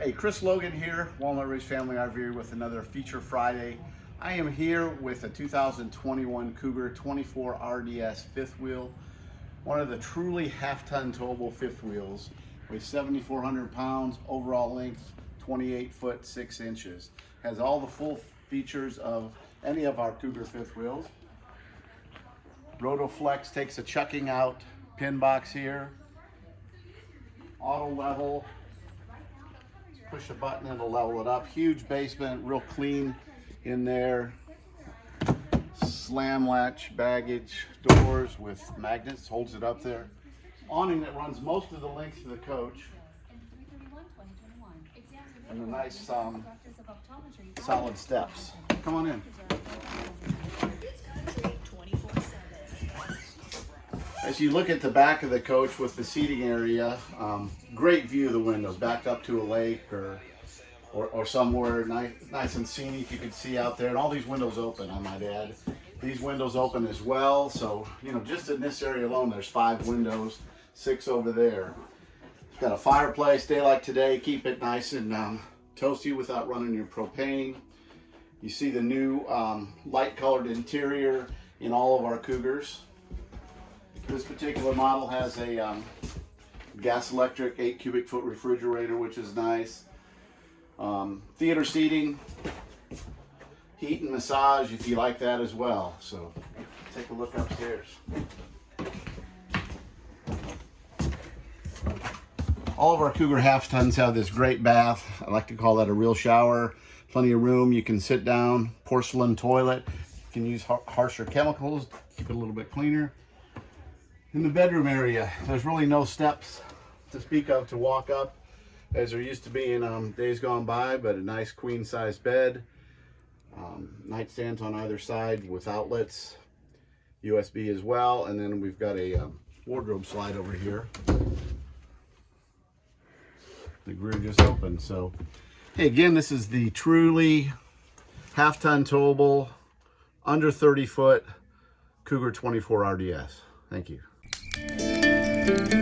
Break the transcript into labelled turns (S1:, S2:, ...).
S1: Hey, Chris Logan here, Walnut Ridge Family RV with another Feature Friday. I am here with a 2021 Cougar 24 RDS fifth wheel, one of the truly half-ton towable fifth wheels, weighs 7,400 pounds, overall length 28 foot 6 inches. Has all the full features of any of our Cougar fifth wheels. Rotoflex takes a chucking out pin box here. Auto level, push a button and it'll level it up. Huge basement, real clean in there. Slam latch baggage doors with magnets, holds it up there. Awning that runs most of the length of the coach. And a nice um, solid steps. Come on in. As you look at the back of the coach with the seating area, um, great view of the windows, backed up to a lake or or, or somewhere nice, nice and scenic you can see out there. And all these windows open, I might add. These windows open as well. So, you know, just in this area alone, there's five windows, six over there. It's got a fireplace, day like today, keep it nice and um, toasty without running your propane. You see the new um, light colored interior in all of our Cougars. This particular model has a um, gas electric 8 cubic foot refrigerator, which is nice. Um, theater seating, heat and massage if you like that as well. So take a look upstairs. All of our Cougar half tons have this great bath. I like to call that a real shower. Plenty of room. You can sit down, porcelain toilet. You can use harsher chemicals, keep it a little bit cleaner. In the bedroom area, there's really no steps to speak of to walk up as there used to be in um, days gone by, but a nice queen size bed. Um, nightstands on either side with outlets, USB as well, and then we've got a um, wardrobe slide over here. The rear just opened, so hey, again, this is the truly half-ton towable, under 30 foot Cougar 24 RDS. Thank you. Música